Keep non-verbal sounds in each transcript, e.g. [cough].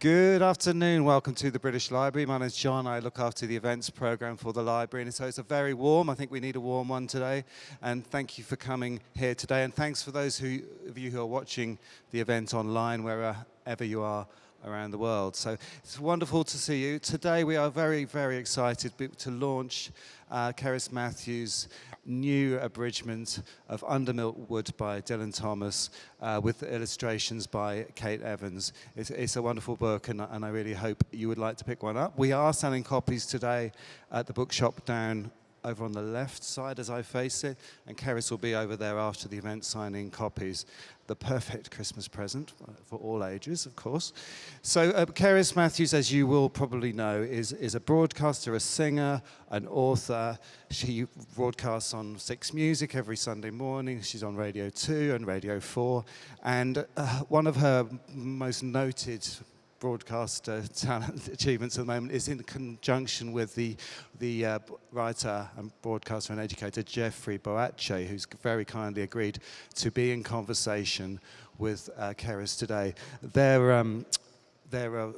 Good afternoon. Welcome to the British Library. My name is John. I look after the events program for the library. And so it's a very warm, I think we need a warm one today. And thank you for coming here today. And thanks for those who, of you who are watching the event online, wherever you are around the world. So it's wonderful to see you. Today we are very, very excited to launch uh, Cerys Matthews' new abridgment of Under Milk Wood by Dylan Thomas uh, with illustrations by Kate Evans. It's, it's a wonderful book and, and, I really hope you would like to pick one up. We are selling copies today at the bookshop down over on the left side as I face it, and Cerys will be over there after the event signing copies. The perfect Christmas present for all ages, of course. So uh, Cerys Matthews, as you will probably know, is, is a broadcaster, a singer, an author. She broadcasts on Six Music every Sunday morning. She's on Radio 2 and Radio 4. And uh, one of her most noted broadcast uh, talent [laughs] achievements at the moment is in conjunction with the, the uh, writer and broadcaster and educator Jeffrey Boakye, who's very kindly agreed to be in conversation with uh, today. Their, um, their uh,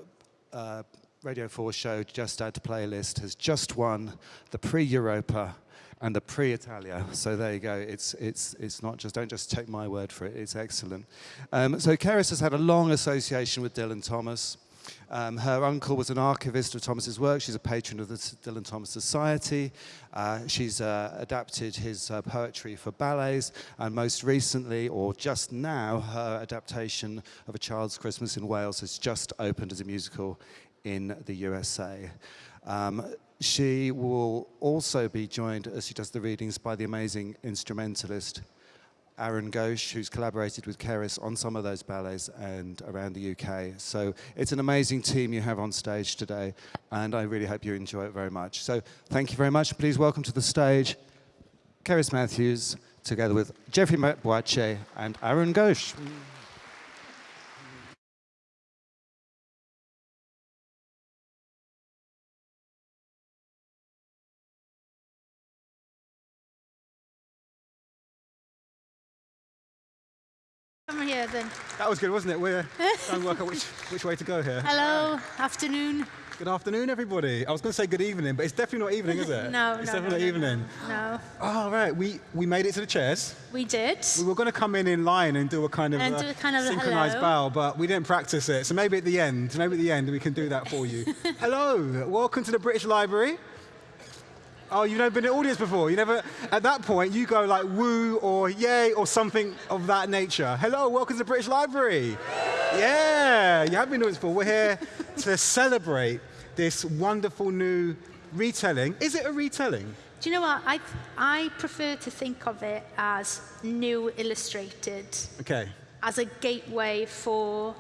uh, Radio 4 show, Just Add Playlist, has just won the Prix Europa and the Prix Italia. So there you go. It's, it's, it's not just, don't just take my word for it, it's excellent. Um, so Cerys has had a long association with Dylan Thomas. Um, her uncle was an archivist of Thomas's work. She's a patron of the Dylan Thomas Society. Uh, she's uh, adapted his uh, poetry for ballets, and most recently, or just now, her adaptation of A Child's Christmas in Wales has just opened as a musical in the USA. Um, she will also be joined, as she does the readings, by the amazing instrumentalist Arun Ghosh, who's collaborated with Cerys on some of those ballets and around the UK. So it's an amazing team you have on stage today, and I really hope you enjoy it very much. So thank you very much. Please welcome to the stage Cerys Matthews, together with Jeffrey Boakye and Arun Ghosh. Then. That was good, wasn't it? We're trying to work out which, which way to go here. Hello, afternoon. Good afternoon, everybody. I was going to say good evening, but it's definitely not evening, is it? [laughs] no, It's no, definitely no, evening. No. Oh, right. We, we made it to the chairs. We did. We were going to come in in line and do a kind of, And a kind of synchronized hello. bow, but we didn't practice it. So maybe at the end, maybe at the end we can do that for you. [laughs] hello. Welcome to the British Library. Oh, you've never been in an audience before. You never, at that point, you go like woo or yay or something of that nature. Hello, welcome to the British Library. Yeah, you have been in audience before. We're here to celebrate this wonderful new retelling. Is it a retelling? Do you know what? I, I prefer to think of it as new illustrated, Okay. as a gateway for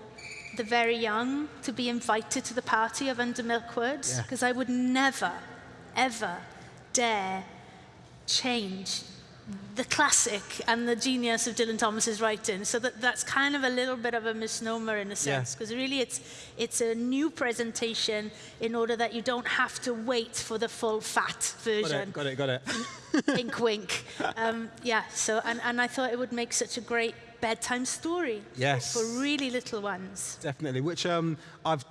the very young to be invited to the party of Under Milkwood. Yeah. Because I would never, ever dare change the classic and the genius of Dylan Thomas's writing. So that, that's kind of a little bit of a misnomer in a sense, because really it's, it's a new presentation in order that you don't have to wait for the full fat Got version. it, got it, got it. wink, [laughs] wink. Um, yeah, so, and, and I thought it would make such a great bedtime story Yes. for really little ones. Definitely, which um, I've,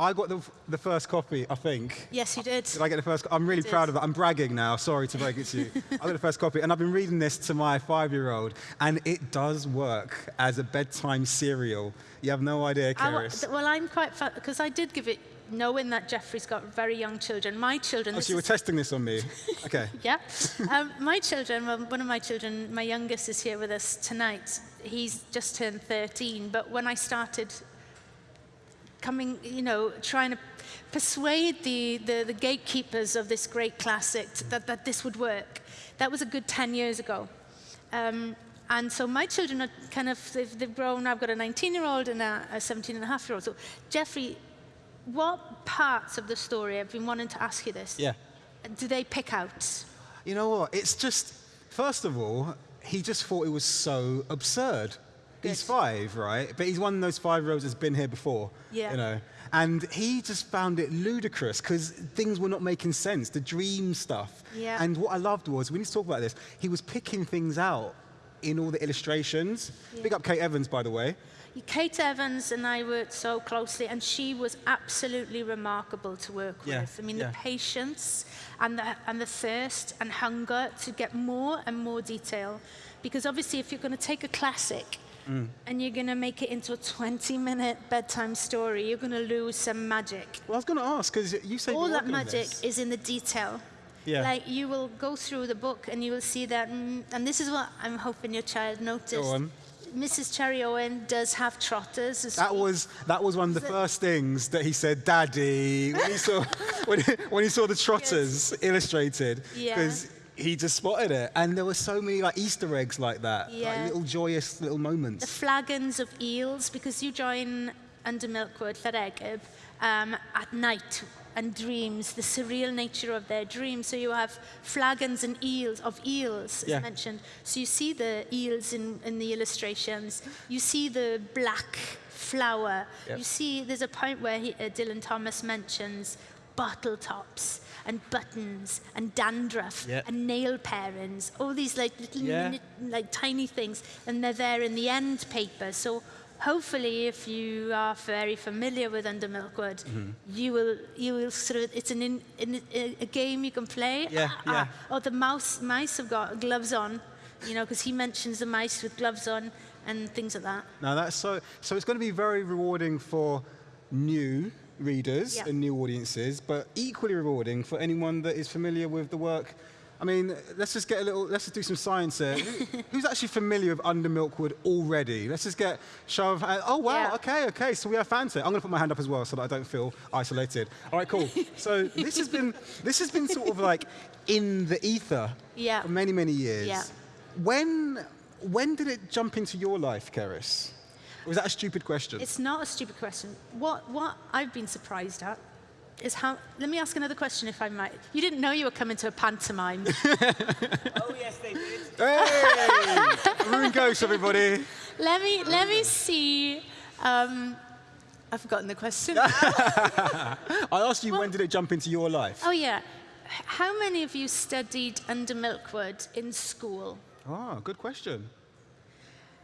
I got the, the first copy, I think. Yes, you did. Did I get the first? I'm really proud of that. I'm bragging now. Sorry to break it to you. [laughs] I got the first copy, and I've been reading this to my five-year-old, and it does work as a bedtime serial. You have no idea, I wa- Cerys. th- well, I'm quite, because I did give it, knowing that Jeffrey's got very young children. My children, Oh, so you were testing this on me. [laughs] Okay. Yeah. Um, my children, well, one of my children, my youngest is here with us tonight. He's just turned 13, but when I started coming, you know, trying to persuade the, the, the gatekeepers of this great classic t- that, that this would work, that was a good 10 years ago. Um, and so my children are kind of, they've, they've grown. I've got a 19-year-old and a, a 17 and a half year old. So, Jeffrey, what parts of the story, I've been wanting to ask you this, Yeah. do they pick out? You know what? It's just, first of all, he just thought it was so absurd. He's five, right? But he's one of those five-year-olds that's been here before. Yeah. You know, and he just found it ludicrous because things were not making sense. The dream stuff. Yeah. And what I loved was we need to talk about this. He was picking things out in all the illustrations. Big up Kate Evans, by the way. Kate Evans and I worked so closely, and she was absolutely remarkable to work Yeah, with. I mean, yeah. the patience and the, and the thirst and hunger to get more and more detail. Because obviously, if you're going to take a classic Mm. and you're going to make it into a 20 minute bedtime story, you're going to lose some magic. Well, I was going to ask because you say All that magic is in the detail. Yeah. Like you will go through the book and you will see that, mm, and this is what I'm hoping your child noticed. Go on. Mrs. Cherry Owen does have trotters. as That was that was one of the first things that he said, "Daddy," when he saw [laughs] when he, when he saw the trotters illustrated, Yeah. because he just spotted it, and there were so many like Easter eggs like that, Yeah. like little joyous little moments. the flagons of eels because you join under Milkwood Llareggub um, at night and dreams, the surreal nature of their dreams. So you have flagons and eels of eels, as Yeah. mentioned. So you see the eels in, in the illustrations. You see the black flower. Yep. You see there's a point where he, uh, Dylan Thomas mentions bottle tops and buttons and dandruff Yeah. and nail parings, all these like little Yeah. minute like tiny things, and they're there in the end paper. So hopefully, if you are very familiar with Under Milkwood, Mm-hmm. you will you will sort of it's an in, in, a, a game you can play. Yeah, Ah, yeah. oh, the mouse mice have got gloves on, you know, because he mentions the mice with gloves on and things like that. Now that's so so it's going to be very rewarding for new readers and new audiences, but equally rewarding for anyone that is familiar with the work. I mean, let's just get a little, let's just do some science here. [laughs] Who's actually familiar with Under Milkwood already? Let's just get show of hand. Oh, wow, Yeah. okay, okay, so we have fans here. I'm going to put my hand up as well so that I don't feel isolated. All right, cool. [laughs] So this has been, this has been sort of like in the ether Yeah. for many, many years. Yeah. When, when did it jump into your life, Cerys? Or was that a stupid question? It's not a stupid question. What what I've been surprised at is how. Let me ask another question, if I might. You didn't know you were coming to a pantomime. [laughs] Oh, yes, they did. Hey! Maroon Ghost, everybody. let me let me see. Um, I've forgotten the question. [laughs] I asked you when did it jump into your life? oh yeah. How many of you studied under Milkwood in school? Oh, good question.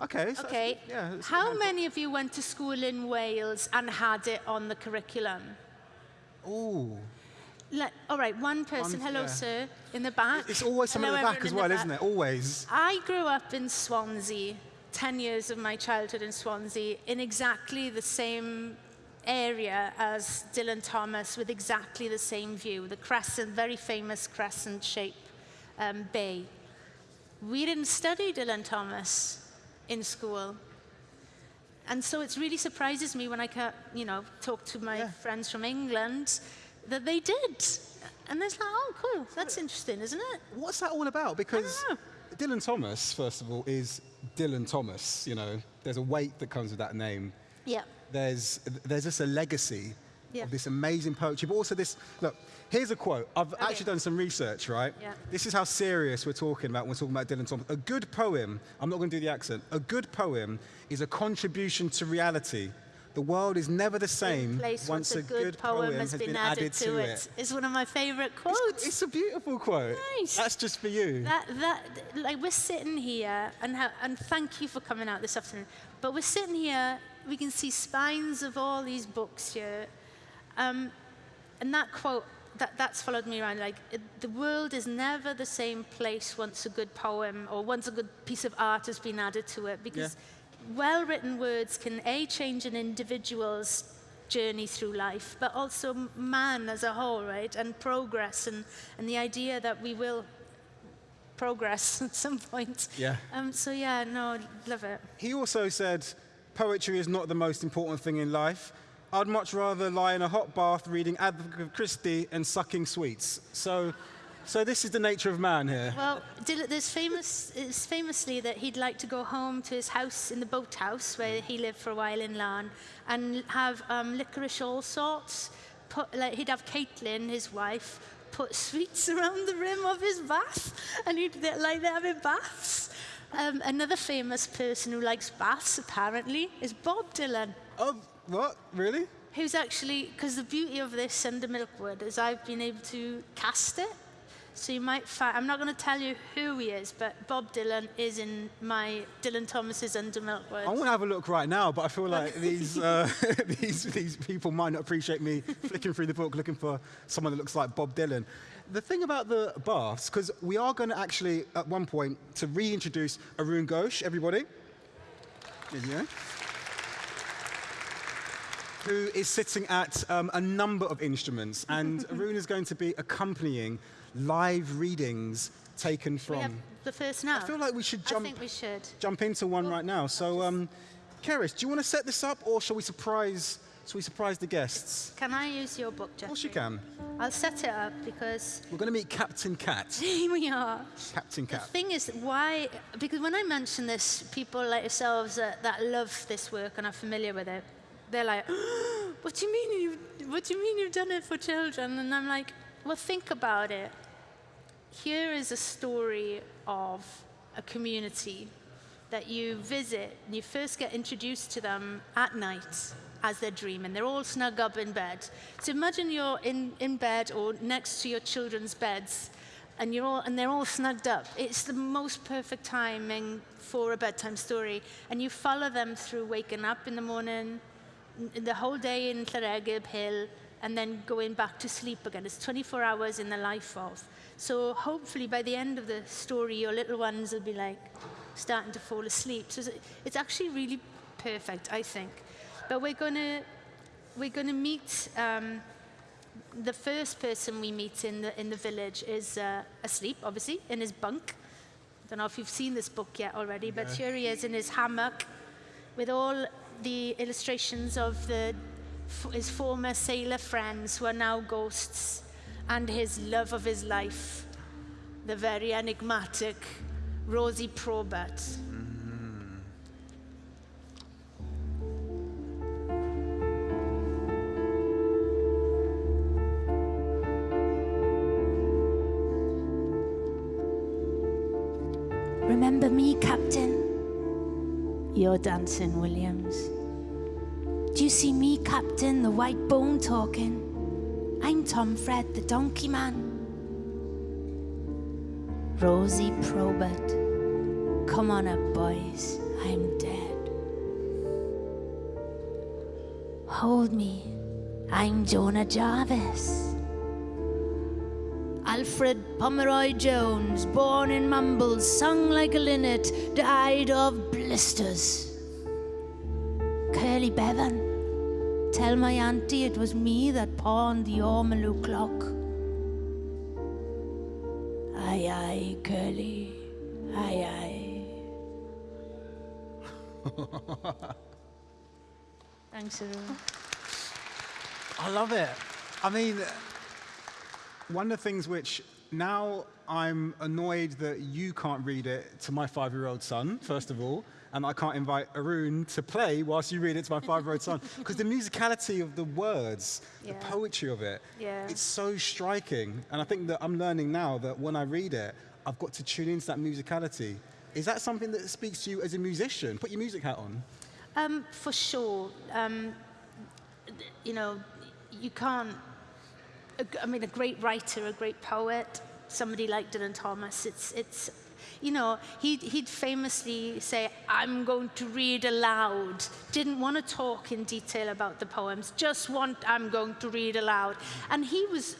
Okay. so- Okay. Yeah. How many of you went to school in Wales and had it on the curriculum? Ooh. Like, all right, one person. One- Hello, yeah. sir, in the back. It's always someone Hello, at the back as well, the isn't it? Always. I grew up in Swansea, 10 years of my childhood in Swansea, in exactly the same area as Dylan Thomas, with exactly the same view, the crescent, very famous crescent shape um, bay. We didn't study Dylan Thomas in school. And so it really surprises me when I you know, talk to my Yeah. friends from England that they did. And it's like, oh, cool, that's interesting, isn't it? What's that all about? Because. Dylan Thomas, first of all, is Dylan Thomas. You know, there's a weight that comes with that name. Yeah. there's there's just a legacy Yeah. of this amazing poetry, but also this. Look, here's a quote. I've Okay. actually done some research, right? Yeah. This is how serious we're talking about when we're talking about Dylan Thomas. A good poem. I'm not going to do the accent. A good poem is a contribution to reality. The world is never the same place once once a good poem has been added to it. It's one of my favorite quotes. It's a beautiful quote. Nice. That's just for you. That, that, like we're sitting here, and, and thank you for coming out this afternoon, but we're sitting here, we can see spines of all these books here. Um, and that quote, that, that's followed me around, like, it, the world is never the same place once a good poem or once a good piece of art has been added to it, because well-written words can, A, change an individual's journey through life, but also man as a whole, right? And progress and, and the idea that we will progress [laughs] at some point. Yeah. Um, so yeah, no, love it. He also said, poetry is not the most important thing in life. I'd much rather lie in a hot bath reading Agatha Christie and sucking sweets. So, so this is the nature of man here. Well, there's famous, it's famously that he'd like to go home to his house in the boathouse where he lived for a while in Laugharne and have um, licorice all sorts. Put, like, he'd have Caitlin, his wife, put sweets [laughs] around the rim of his bath and he'd like they're having baths. Um, another famous person who likes baths, apparently, is Bob Dylan. Oh, what? Really? who's actually because the beauty of this under Milkwood is I've been able to cast it. So you might find, I'm not going to tell you who he is, but Bob Dylan is in my Dylan Thomas's Under Milk Words. I want to have a look right now, but I feel like [laughs] these, uh, [laughs] these, these people might not appreciate me flicking through the book looking for someone that looks like Bob Dylan. The thing about the baths, because we are going to actually, at one point, to reintroduce Arun Ghosh, everybody. You go. Who is sitting at um, a number of instruments, [laughs] and Arun is going to be accompanying live readings taken from. the first now. I feel like we should jump I think we should. jump into one right now. So, um, Cerys, do you want to set this up, or shall we surprise? Shall we surprise the guests? Can I use your book, Jeffrey? Of course you can. I'll set it up because [laughs] We're going to meet Captain Cat. [laughs] here we are. Captain Cat. The thing is, why? Because when I mention this, people like yourselves that, that love this work and are familiar with it, they're like, [gasps] "What do you mean you? What do you mean you've done it for children?" And I'm like, "Well, think about it. Here is a story of a community that you visit, and you first get introduced to them at night as they're dreaming. They're all snug up in bed. So imagine you're in, in bed or next to your children's beds, and, you're all, and they're all snugged up. It's the most perfect timing for a bedtime story. And you follow them through waking up in the morning, the whole day in Llareggub Hill, and then going back to sleep again. It's 24 hours in the life of. So hopefully by the end of the story, your little ones will be like starting to fall asleep. So it's- actually really perfect, I think. But we're going to we're going to meet. Um, the first person we meet in the in the village is uh, asleep, obviously, in his bunk. I Don't know if you've seen this book yet already, but here he is in his hammock, with all the illustrations of the his former sailor friends who are now ghosts, and his love of his life, the very enigmatic Rosie Probert. Dancing, Williams. Do you see me, Captain, the white bone talking? I'm Tom Fred, the donkey man. Rosie Probert. Come on up, boys. I'm dead. Hold me. I'm Jonah Jarvis. Alfred Pomeroy Jones, born in Mumbles, sung like a linnet, died of blisters. Curly Bevan, tell my auntie it was me that pawned the Ormolu clock. Aye, aye, Curly, aye, aye. [laughs] Thanks, everyone. I love it. I mean, one of the things which now I'm annoyed that you can't read it to my five-year-old son, first of all, and I can't invite Arun to play whilst you read it to my five-year-old son, [laughs] because the musicality of the words, Yeah. the poetry of it, Yeah. it's so striking. And I think that I'm learning now that when I read it, I've got to tune into that musicality. Is that something that speaks to you as a musician? Put your music hat on. Um, for sure. Um, you know, you can't. I mean, a great writer, a great poet, somebody like Dylan Thomas. It's it's. You know, he'd, he'd famously say, I'm going to read aloud. Didn't want to talk in detail about the poems, just want, I'm going to read aloud. And he was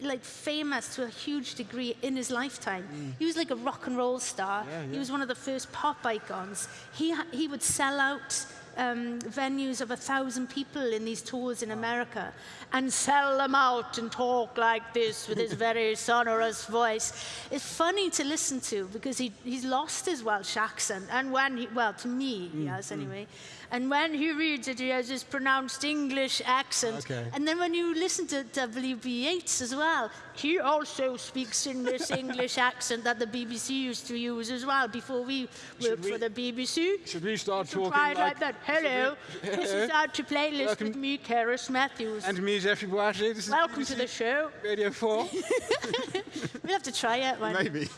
like famous to a huge degree in his lifetime. Mm. He was like a rock and roll star. He was one of the first pop icons. He, he would sell out um, venues of a thousand people in these tours in America and sell them out and talk like this with his [laughs] very sonorous voice. It's funny to listen to because he, he's lost his Welsh accent. And when he, well, to me, he has anyway. And when he reads it, he has this pronounced English accent. Okay. And then when you listen to W.B. Yeats as well, he also speaks in this [laughs] English accent that the BBC used to use as well before we worked we- for the BBC. Should we start So try it like that. Hello, [laughs] this is Add to Playlist Welcome- with me, Cerys Matthews. And me, Jeffrey Boakye. This is Welcome to the show. Radio 4. [laughs] We'll have to try it one. Maybe.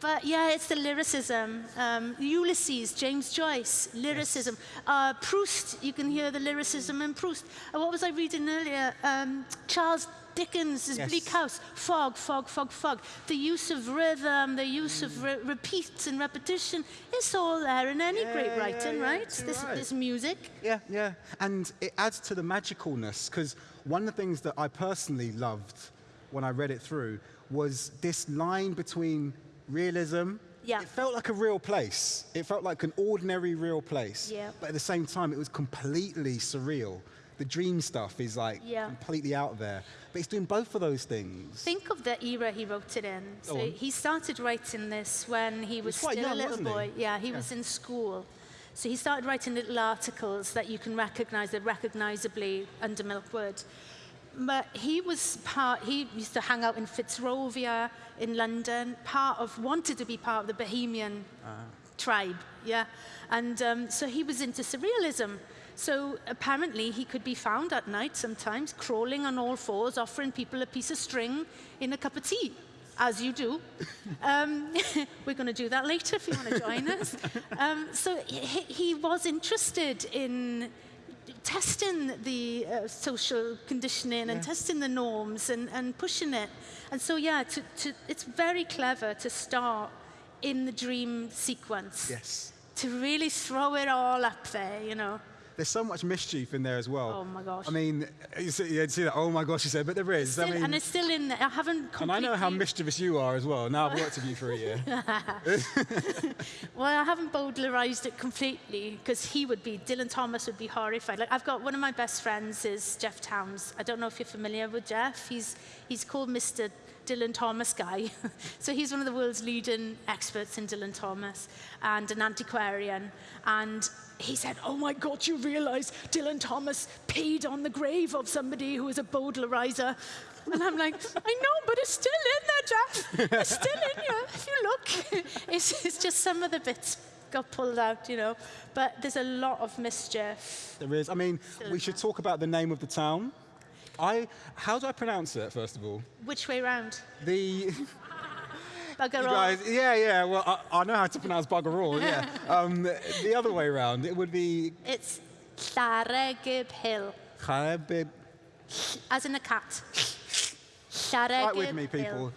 But yeah, it's the lyricism. Um, Ulysses, James Joyce, lyricism. Uh, Proust, you can hear the lyricism in Proust. Uh, what was I reading earlier? Um, Charles Dickens' Yes. Bleak House, fog, fog, fog, fog. The use of rhythm, the use of re- repeats and repetition, it's all there in any Yeah, great writing, yeah, right? too This, right. this music. Yeah, yeah. And it adds to the magicalness because one of the things that I personally loved when I read it through was this line between realism. Yeah. It felt like a real place. It felt like an ordinary real place. Yeah. But at the same time, it was completely surreal. The dream stuff is like Yeah. completely out there. But it's doing both of those things. Think of the era he wrote it in. So he started writing this when he was, still young, a little wasn't he? boy. Yeah, he was in school. So he started writing little articles that you can recognize, they're recognizably under Milkwood. But he was part, he used to hang out in Fitzrovia in London, part of, wanted to be part of the Bohemian tribe, yeah? And um, so he was into surrealism. So apparently he could be found at night sometimes crawling on all fours, offering people a piece of string in a cup of tea, as you do. [laughs] Um, [laughs] we're going to do that later if you want to join us. [laughs] Um, so he, he was interested in testing the uh, social conditioning and testing the norms and, and pushing it. And so, yeah, to, to, it's very clever to start in the dream sequence Yes. to really throw it all up there, you know. There's so much mischief in there as well. Oh my gosh. I mean, you see, you see that, oh my gosh, you said, but there is. Still, I mean, and it's still in there. I haven't completely... and I know how mischievous you are as well. Now I've worked with you for a year. [laughs] Well, I haven't bowdlerized it completely because he would be, Dylan Thomas would be horrified. Like, I've got one of my best friends is Jeff Towns. I don't know if you're familiar with Jeff. He's, he's called Mr. Dylan Thomas guy. [laughs] so he's one of the world's leading experts in Dylan Thomas and an antiquarian. And he said, oh my God, you realize Dylan Thomas peed on the grave of somebody who was a bowdlerizer. And I'm like, I know, but it's still in there, Jeff. It's still in you. If you look, [laughs] it's, it's just some of the bits got pulled out, you know. But there's a lot of mischief. There is. I mean, we should talk about the name of the town. I, how do I pronounce it, first of all? Which way round? The, [laughs] Bugger all. guys, yeah, yeah, well, I, I know how to pronounce bugger all, yeah. [laughs] Um, the other way around, it would be It's Llareggub Hill, Khabib. as in a cat. Right Llareggub with me, people.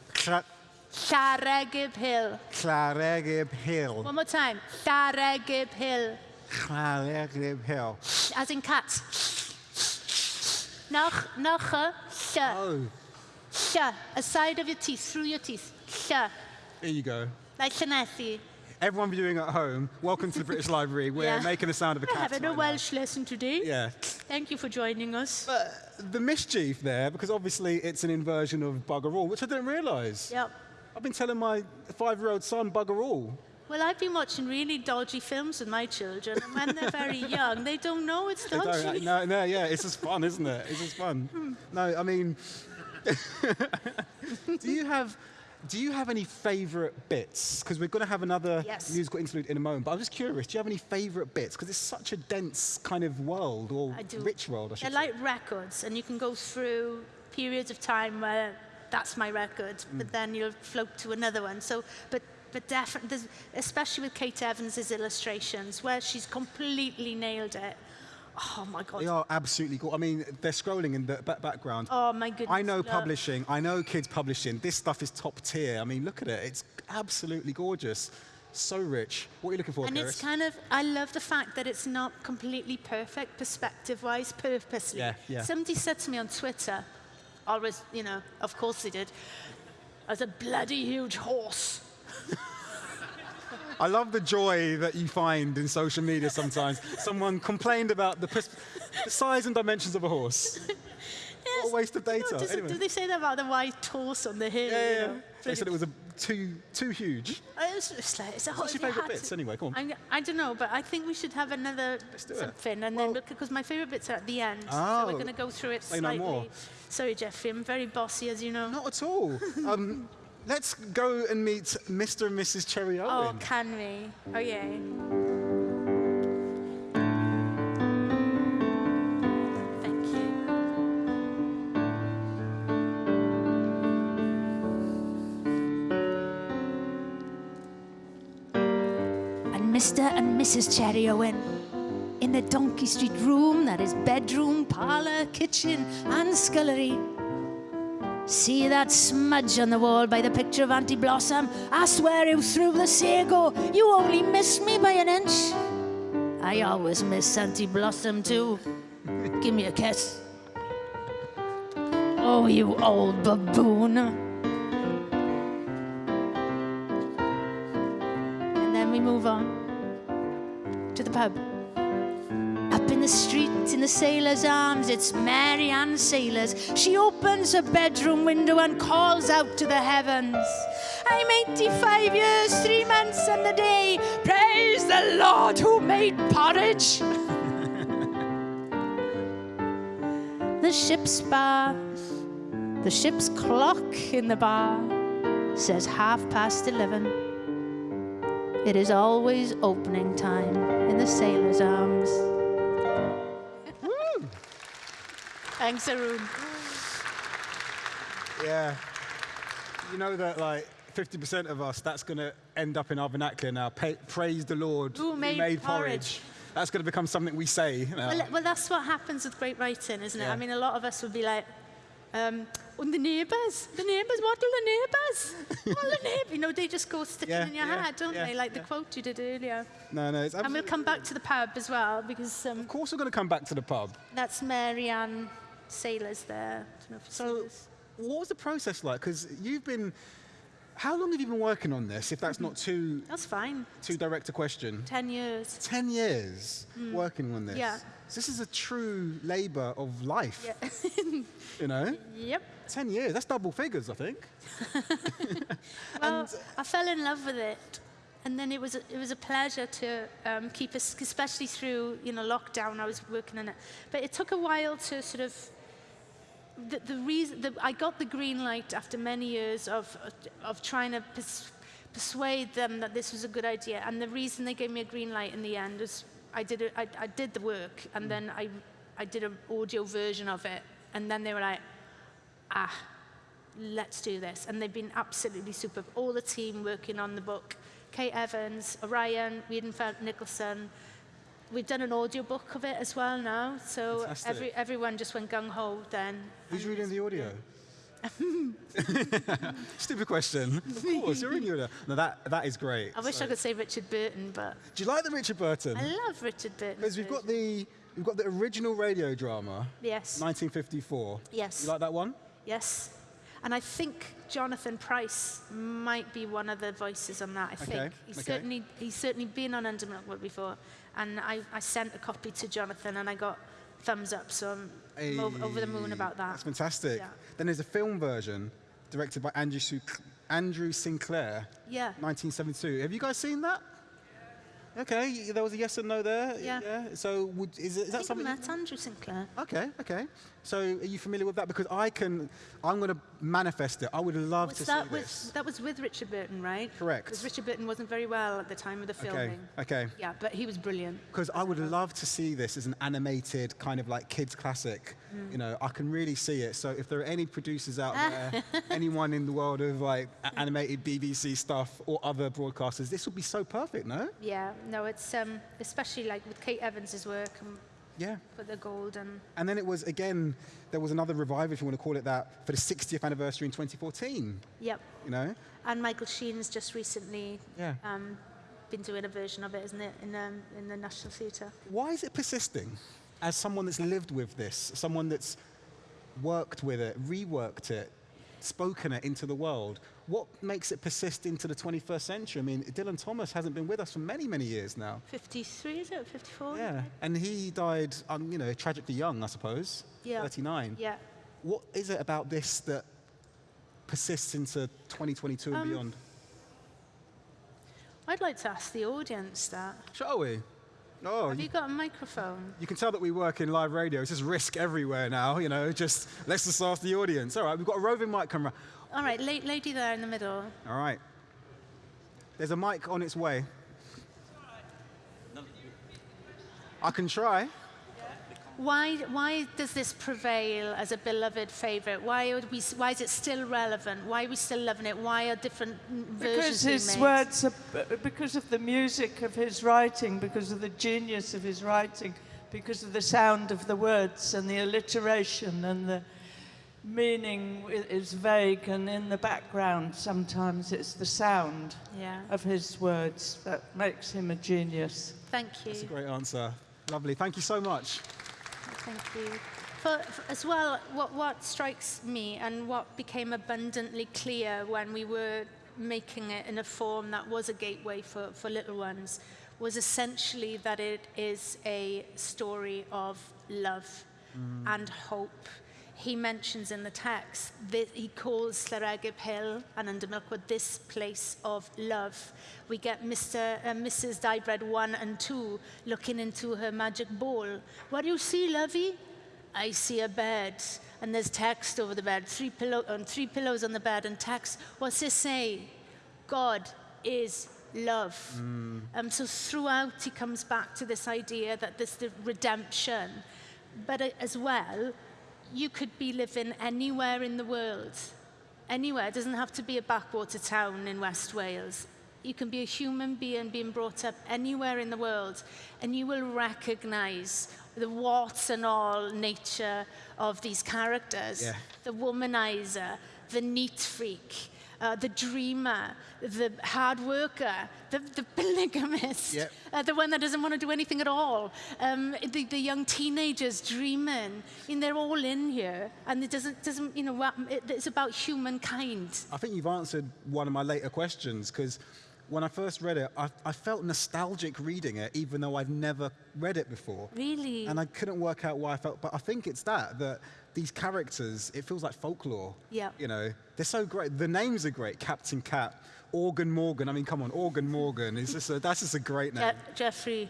Llareggub Hill. Claregib Hill. One more time. Llareggub Hill, Claregib Hill. as in cat. Noch, noch, lla. Eh, oh, Lla. A side of your teeth, through your teeth. Lla. there you go. Like Llanelli. Everyone viewing at home, welcome to the British [laughs] Library. We're Yeah. making the sound of a cat. We're having a right now. Welsh lesson today. Yeah. Thank you for joining us. But the mischief there, because obviously it's an inversion of bugger all, which I didn't realise. Yep. I've been telling my five-year-old son bugger all. Well, I've been watching really dodgy films with my children, and when they're very [laughs] young, they don't know it's dodgy. no, no, yeah, it's just fun, isn't it? It's just fun. Hmm. No, I mean, [laughs] do you have, do you have any favourite bits? Because we're going to have another Yes. musical interlude in a moment. But I'm just curious, do you have any favourite bits? Because it's such a dense kind of world, or I do. rich world, I should They're say. like records, and you can go through periods of time where that's my record, Mm. but then you'll float to another one. So, but but definitely, especially with Kate Evans' illustrations, where she's completely nailed it. Oh my God. They are absolutely cool. I mean, they're scrolling in the ba- background. Oh my goodness. I know look. publishing. I know kids publishing. This stuff is top tier. I mean, look at it. It's absolutely gorgeous. So rich. What are you looking for, And it's kind of, I love the fact that it's not completely perfect perspective-wise, purposely. Yeah, yeah. Somebody said to me on Twitter, always, you know, of course they did, as a bloody huge horse. I love the joy that you find in social media sometimes. Someone complained about the, the size and dimensions of a horse. [laughs] Yes. What a waste of data. does, Anyway. do they say that about the white horse on the hill? Yeah, you yeah, know? They said it was a, too, too huge. It's, it's like, it's a What's your favourite bits to- anyway? Come on. I'm, I don't know, but I think we should have another do it. something, and Well- then because my favourite bits are at the end, so Oh. we're going to go through it Say no slightly. more. Sorry, Jeffrey, I'm very bossy, as you know. Not at all. [laughs] Um, let's go and meet Mr. and Mrs. Cherry Oh, Owen. can we? Oh, yeah. Thank you. And Mr. and Mrs. Cherry Owen in the Donkey Street room that is bedroom, parlour, kitchen, and scullery. See that smudge on the wall by the picture of Auntie Blossom? I swear you threw the sago. You only missed me by an inch. I always miss Auntie Blossom too. Give me a kiss. Oh, you old baboon. And then we move on to the pub. The street, in the sailor's arms, it's Mary Ann Sailors. She opens her bedroom window and calls out to the heavens. I'm 85 years, three months, and a day. Praise the Lord who made porridge. [laughs] the ship's bar, the ship's clock in the bar says half past 11. It is always opening time in the sailor's arms. Thanks, Arun. Yeah. You know that like 50% of us, that's going to end up in our vernacular now. Pa praise the Lord Who made porridge. That's going to become something we say. now. Well, well, that's what happens with great writing, isn't it? Yeah. I mean, a lot of us would be like, um, and the neighbours, the neighbours, what do the neighbours? What the neighbours? You know, they just go sticking Yeah, in your yeah, head, don't yeah, they? Like the quote you did earlier. no, no. It's And we'll come back to the pub as well, because um, Of course, we're going to come back to the pub. that's Mary Ann Sailors there. I don't know if you've seen So, what was the process like? Because you've been. How long have you been working on this? If that's not too [laughs] That's fine. too direct a question. 10 years. 10 years working on this. Mm. Yeah. So this is a true labour of life. Yeah. [laughs] You know, yep. 10 years. That's double figures, I think. [laughs] Well, I fell in love with it, and then it was a, it was a pleasure to um, keep us, especially through you know lockdown. I was working on it, but it took a while to sort of. The, the reason the, I got the green light after many years of of trying to pers- persuade them that this was a good idea, and the reason they gave me a green light in the end was I did it, I, I did the work, and then I I did an audio version of it, and then they were like, ah, let's do this. And they've been absolutely superb. All the team working on the book. Kate Evans, Orion, Weidenfeld Nicolson. We've done an audio book of it as well now. So Fantastic. every, everyone just went gung-ho then. Who's reading the audio? [laughs] Stupid question. [laughs] Of course, you're the audio. No, that, that is great. I wish So- I could say Richard Burton, but Do you like the Richard Burton? I love Richard Burton. Because we've got the we've got the original radio drama, Yes, 1954. yes, You like that one? yes. And I think Jonathan Pryce might be one of the voices on that. I think he's okay. certainly he's certainly been on Under Milkwood before, and I, I sent a copy to Jonathan, and I got thumbs up. So I'm, over, over the moon about that. That's fantastic. Yeah. Then there's a film version directed by Andrew, Andrew Sinclair, Yeah. 1972. Have you guys seen that? Okay, there was a yes and no there. Yeah. yeah. So would, is, is that something? met Andrew Sinclair. Okay, okay. So are you familiar with that? Because I can, I'm going to manifest it. I would love Was to that see with this. that was with Richard Burton, right? Correct. Because Richard Burton wasn't very well at the time of the filming. okay. okay. Yeah, but he was brilliant. Because I would love to see this as an animated kind of like kids classic. Mm. You know, I can really see it. So if there are any producers out [laughs] there, anyone in the world of like animated BBC stuff or other broadcasters, this would be so perfect, no? Yeah. No, it's um, especially like with Kate Evans's work and Yeah. for the gold and And then it was again, there was another revival, if you want to call it that, for the 60th anniversary in 2014. yep. You know? And Michael Sheen's just recently Yeah. um, been doing a version of it, isn't it, in um, in the National Theatre? Why is it persisting? As someone that's lived with this, someone that's worked with it, reworked it, spoken it into the world, what makes it persist into the 21st century? I mean, Dylan Thomas hasn't been with us for many, many years now. 53, is it? 54? Yeah, and he died, um, you know, tragically young, I suppose. Yeah. 39. Yeah. What is it about this that persists into 2022 and Um, beyond? I'd like to ask the audience that. Shall we? Oh, Have you, you got a microphone? you can tell that we work in live radio. It's just risk everywhere now, you know, just let's just ask the audience. All right, we've got a roving mic camera. All right, la- lady there in the middle. All right. There's a mic on its way. I can try. Why, why does this prevail as a beloved favourite? Why, would we, why is it still relevant? Why are we still loving it? Why are different versions Because his made? words, are, because of the music of his writing, because of the genius of his writing, because of the sound of the words and the alliteration and the, meaning is vague, and in the background, sometimes it's the sound Yeah. of his words that makes him a genius. Thank you. That's a great answer. Lovely. Thank you so much. Thank you. For, for- as well, what, what strikes me and what became abundantly clear when we were making it in a form that was a gateway for, for little ones was essentially that it is a story of love mm. and hope. He mentions in the text that he calls Llareggub Hill and under Milkwood this place of love. We get Mr. and Mrs. Dai Bread 1 and 2 looking into her magic bowl. What do you see, lovey? I see a bed, and there's text over the bed, three, pillow, um, three pillows on the bed, and text. What's it say? God is love. Um, so throughout, he comes back to this idea that there's the redemption, but uh, as well, you could be living anywhere in the world. Anywhere. It doesn't have to be a backwater town in West Wales. You can be a human being being brought up anywhere in the world, and you will recognize the warts and all nature of these characters. Yeah. The womanizer, the neat freak, uh, the dreamer, the hard worker, the, the [laughs] polygamist, Yep. uh, the one that doesn't want to do anything at all, um, the, the young teenagers dreaming. And they're all in here, and it doesn't, doesn't you know, what- it, it's about humankind. I think you've answered one of my later questions because when I first read it, I, I felt nostalgic reading it, even though I've never read it before. Really? And I couldn't work out why I felt, but I think it's that, that these characters, it feels like folklore. Yeah. You know, they're so great. The names are great. Captain Cat, Organ Morgan. I mean, come on, Organ Morgan. Is this a, that's just a great name. Je- Jeffrey,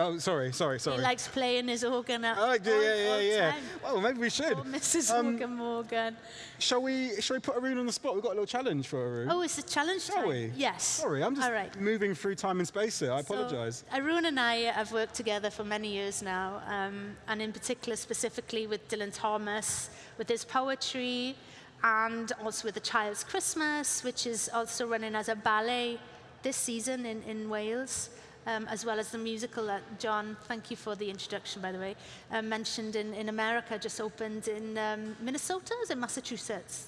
Oh, sorry, sorry, sorry. he likes playing his organ at Oh, yeah, yeah, yeah, yeah. time. Well, maybe we should. Oh, Mrs. Um, Morgan Morgan. Shall we? Shall we put Arun on the spot? We've got a little challenge for Arun. Oh, it's a challenge Shall time? we? Yes. Sorry, I'm just All right. moving through time and space here. I So, apologise. Arun and I have worked together for many years now, um, and in particular, specifically with Dylan Thomas, with his poetry, and also with The Child's Christmas, which is also running as a ballet this season in, in Wales. Um, as well as the musical that John, thank you for the introduction, by the way, uh, mentioned in, in America, just opened in um, Minnesota, is it Massachusetts?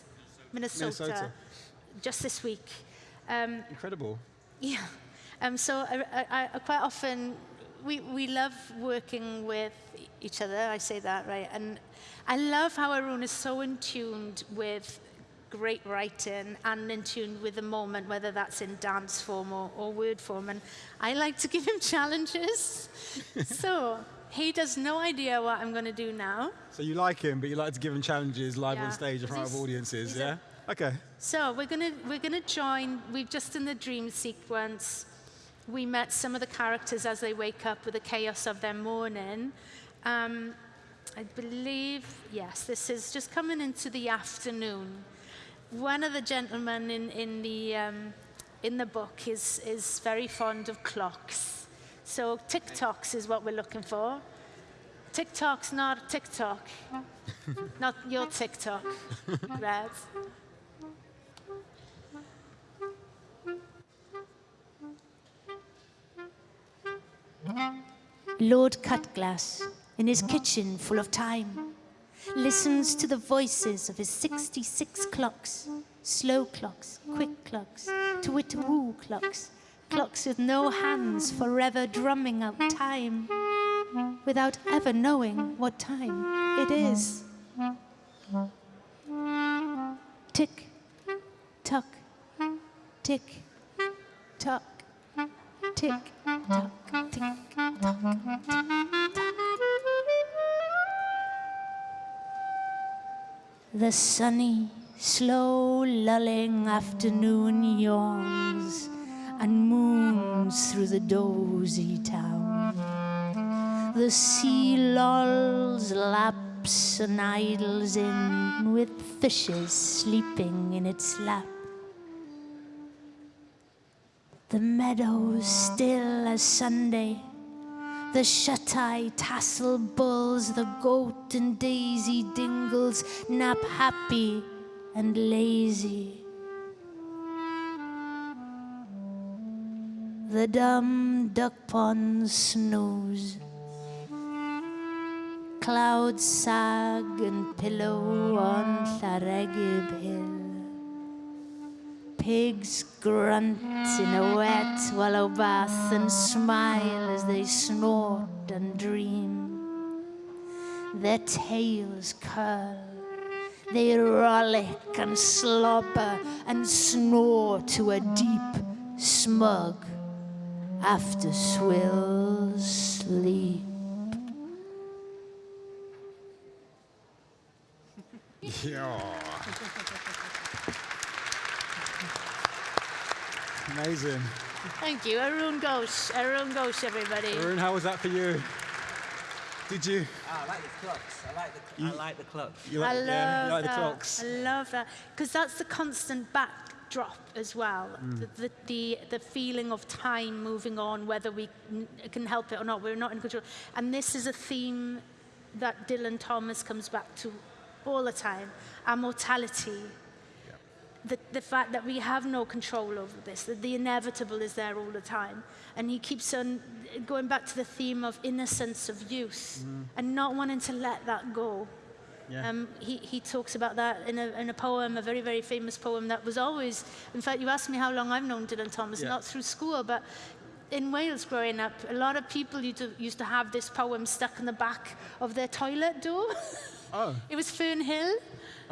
Minnesota. Minnesota. Just this week. Um, Incredible. yeah. Um, so I, I, I quite often, we, we love working with each other, I say that, right? And I love how Arun is so in tuned with great writing and in tune with the moment, whether that's in dance form or, or word form. And I like to give him [laughs] challenges. so he does no idea what I'm going to do now. So you like him, but you like to give him challenges live Yeah. on stage in front of audiences, yeah? Okay. So we're gonna we're gonna join. We've just in the dream sequence. We met some of the characters as they wake up with the chaos of their morning. Um, I believe yes, this is just coming into the afternoon. One of the gentlemen in in the um, in the book is is very fond of clocks. So TikToks is what we're looking for. TikTok's not TikTok, not your TikTok, Red. Lord Cutglass, in his kitchen full of time, listens to the voices of his 66 clocks, slow clocks, quick clocks, to wit woo clocks, clocks with no hands forever drumming out time, without ever knowing what time it is. Tick, tock, tick, tock, tick, tock, tick, tock. The sunny, slow, lulling afternoon yawns and moons through the dozy town. The sea lolls, laps, and idles in with fishes sleeping in its lap. The meadows still as Sunday. The shut-eye tassel bulls, the goat and daisy dingles nap happy and lazy. The dumb duck ponds snooze. Clouds sag and pillow on Llareggub Hill. Pigs grunt in a wet wallow bath and smile as they snort and dream. Their tails curl. They rollick and slobber and snore to a deep, smug after swill sleep. [laughs] Yeah. Amazing. Thank you. Arun Ghosh. Arun Ghosh, everybody. Arun, how was that for you? Did you? Ah, I like the clocks. I like the, I like the clocks. You I like, love yeah, you like the that. clocks? I love that because that's the constant backdrop as well. Mm. The, the, the the feeling of time moving on, whether we n- can help it or not, we're not in control. And this is a theme that Dylan Thomas comes back to all the time: our mortality. The, the fact that we have no control over this, that the inevitable is there all the time. And he keeps on going back to the theme of innocence of youth and not wanting to let that go. Yeah. Um, he, he talks about that in a, in a poem, a very, very famous poem that was always, in fact, you asked me how long I've known Dylan Thomas, Yeah. not through school, but in Wales growing up, a lot of people used to, used to have this poem stuck in the back of their toilet door. [laughs] Oh, it was Fern Hill.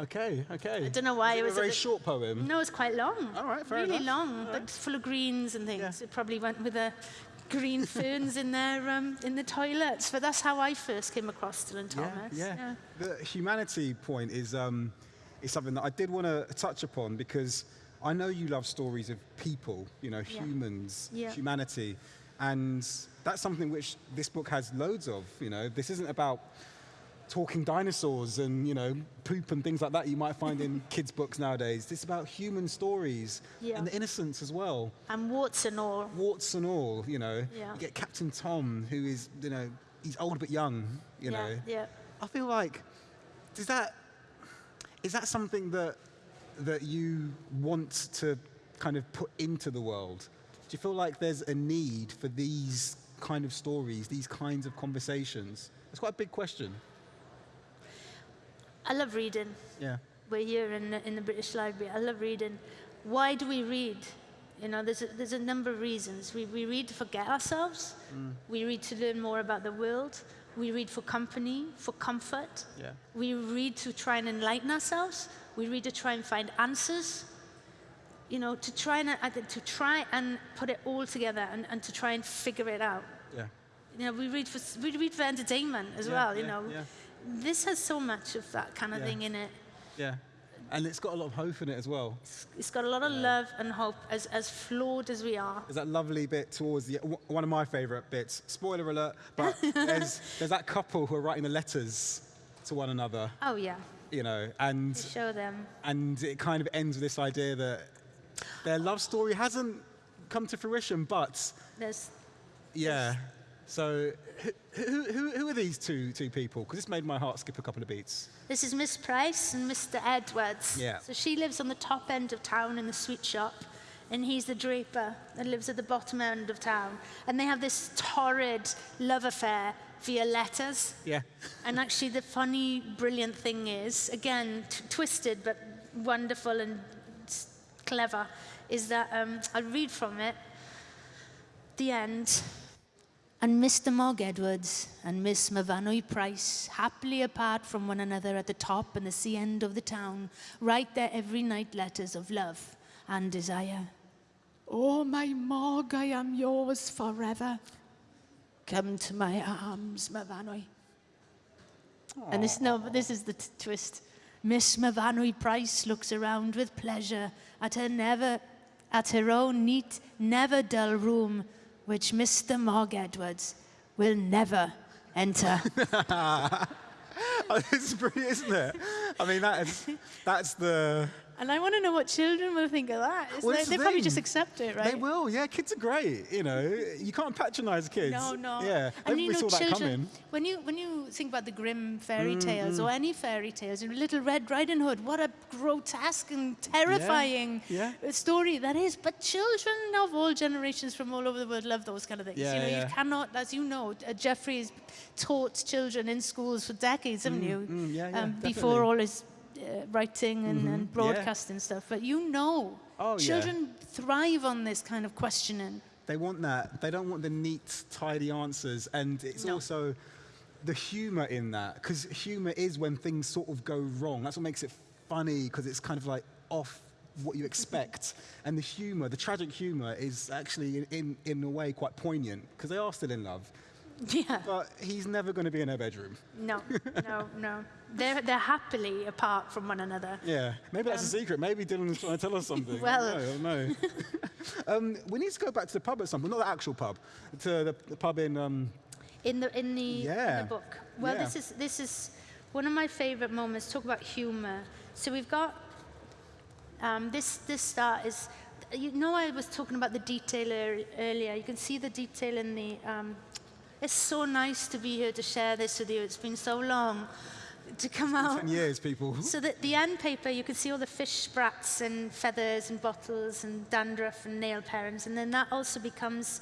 Okay, okay. I don't know why it it was a a very bit- short poem. No, it's quite long. All right, fair really enough. long, but full of greens and things. Yeah. It probably went with the green [laughs] ferns in their um, in the toilets. But that's how I first came across Dylan Thomas. Yeah, yeah. The humanity point is, um, is something that I did want to touch upon because I know you love stories of people, you know, Yeah. humans, Yeah. humanity. And that's something which this book has loads of, you know. This isn't about talking dinosaurs and, you know, poop and things like that you might find in [laughs] kids' books nowadays. It's about human stories Yeah. and the innocence as well. And warts and all. Warts and all, you know. Yeah. You get Captain Tom, who is, you know, he's old but young, you yeah, know. yeah. I feel like does that is that something that that you want to kind of put into the world? Do you feel like there's a need for these kind of stories, these kinds of conversations? It's quite a big question. I love reading. Yeah. We're here in the, in the British Library. I love reading. Why do we read? You know, there's a, there's a number of reasons. We, we read to forget ourselves. Mm. We read to learn more about the world. We read for company, for comfort. Yeah. We read to try and enlighten ourselves. We read to try and find answers. You know, to try and, to try and put it all together and, and to try and figure it out. Yeah. You know, we read for, we read for entertainment as Yeah, well, you yeah, know. Yeah. This has so much of that kind of Yeah. thing in it. Yeah. And it's got a lot of hope in it as well. It's got a lot of love and hope, as, as flawed as we are. There's that lovely bit towards the w- one of my favourite bits. Spoiler alert, but [laughs] there's there's that couple who are writing the letters to one another, Oh, yeah. you know, and Show them. and it kind of ends with this idea that their love story hasn't come to fruition, but There's, yeah. So who, who, who, are these two two people? Because this made my heart skip a couple of beats. this is Miss Price and Mr. Edwards. Yeah. So she lives on the top end of town in the sweet shop, and he's the draper that lives at the bottom end of town. And they have this torrid love affair via letters. Yeah. And actually, the funny, brilliant thing is, again, t- twisted but wonderful and clever, is that um, I'll read from it. The end. And Mr. Mogg Edwards and Miss Myfanwy Price, happily apart from one another at the top and the sea end of the town, write their every night letters of love and desire. Oh, my Mogg, I am yours forever. Come to my arms, Myfanwy. And this, no, this is the t- twist. Miss Myfanwy Price looks around with pleasure at her never, at her own neat, never dull room, which Mr. Mogg Edwards will never enter. [laughs] Oh, this is brilliant, isn't it? I mean, that is, that's the And I want to know what children will think of that. Well, like, they the probably just accept it, right? They will, yeah. Kids are great. You know, you can't patronize kids. No, no. Yeah, And maybe you know, saw that children, coming. when you when you think about the Grimm fairy Mm, tales or any fairy tales, and Little Red Riding Hood, what a grotesque and terrifying yeah. uh, story that is. But children of all generations from all over the world love those kind of things. Yeah, you know, yeah. you cannot, as you know, uh, Jeffrey's taught children in schools for decades, haven't you? mm, yeah, yeah, before all his Uh, writing and, mm-hmm. and yeah. broadcasting stuff. But you know, Oh, yeah. children thrive on this kind of questioning. They want that. They don't want the neat, tidy answers. And it's No. also the humor in that, because humor is when things sort of go wrong. That's what makes it funny, because it's kind of like off what you expect. Mm-hmm. and the humor, the tragic humor, is actually, in, in, in a way, quite poignant, because they are still in love. [laughs] Yeah. But he's never going to be in her bedroom. No, [laughs] no, no. They're, they're happily apart from one another. Yeah, maybe that's a secret. Maybe Dylan's trying to tell us something. [laughs] Um, Well- I don't know. I don't know. um, we need to go back to the pub at some point, not the actual pub, to the, the pub in. Um, In the, in the, in the book. Well, Yeah. this, is, this is one of my favorite moments. Talk about humor. So we've got um, this, this start is, you know, I was talking about the detail ear- earlier. You can see the detail in the. Um, it's so nice to be here to share this with you. It's been so long to come out. 10 years, people. So that the end paper, you can see all the fish sprats and feathers and bottles and dandruff and nail parents, and then that also becomes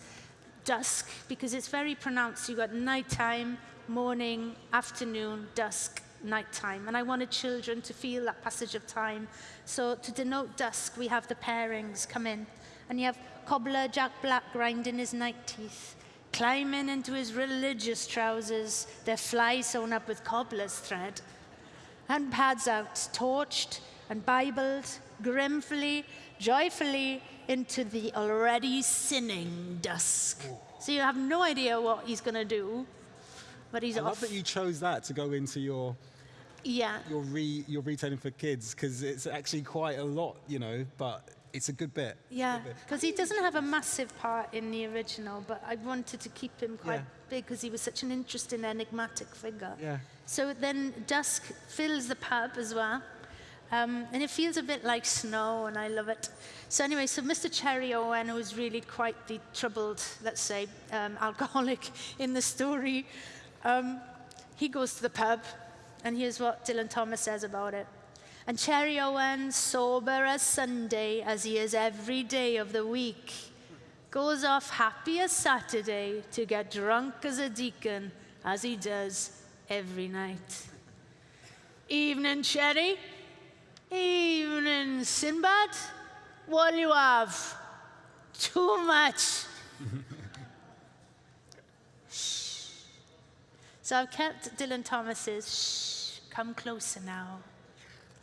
dusk because it's very pronounced. You've got nighttime, morning, afternoon, dusk, nighttime. And I wanted children to feel that passage of time. So to denote dusk, we have the pairings come in. And you have cobbler Jack Black grinding his night teeth, climbing into his religious trousers, their fly sewn up with cobbler's thread and pads out, torched and Bibled, grimfully, joyfully into the already sinning dusk. So you have no idea what he's going to do, but he's I love that you chose that to go into your yeah. your re your retailing for kids because it's actually quite a lot, you know. But it's a good bit. Yeah, because he doesn't have a massive part in the original, but I wanted to keep him quite Yeah. big because he was such an interesting, enigmatic figure. Yeah. So then dusk fills the pub as well. Um, and it feels a bit like snow, and I love it. So anyway, so Mr. Cherry Owen, who's really quite the troubled, let's say, um, [laughs] alcoholic in the story, um, he goes to the pub, and here's what Dylan Thomas says about it. And Cherry Owen, sober as Sunday, as he is every day of the week, goes off happy as Saturday to get drunk as a deacon, as he does every night. Evening, Cherry. Evening, Sinbad. What do you have? Too much. [laughs] so I've kept Dylan Thomas's shh, come closer now.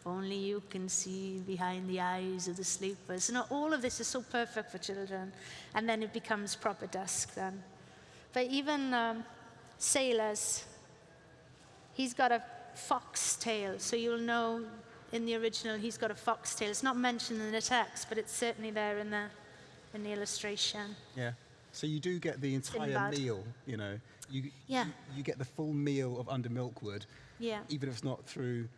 Only you can see behind the eyes of the sleepers. You know, all of this is so perfect for children. And then it becomes proper dusk then. But even um, sailors, he's got a fox tail. So you'll know in the original he's got a fox tail. It's not mentioned in the text, but it's certainly there in the, in the illustration. Yeah. So you do get the entire meal, you know. You, Yeah. you, you get the full meal of Under Milkwood, Yeah. even if it's not through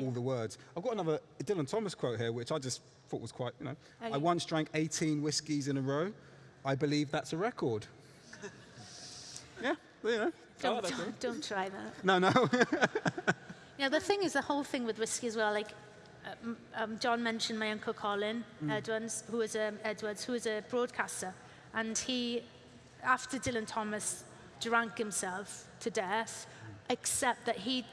all the words. I've got another Dylan Thomas quote here, which I just thought was quite, you know. Okay. I once drank 18 whiskies in a row. I believe that's a record. [laughs] yeah, you know. Don't, that don't, don't try that. No, no. [laughs] Yeah, the thing is, the whole thing with whiskey as well, like, um, um, John mentioned my uncle Colin Edwards, who was a, Edwards, who was a broadcaster. And he, after Dylan Thomas drank himself to death, except that he,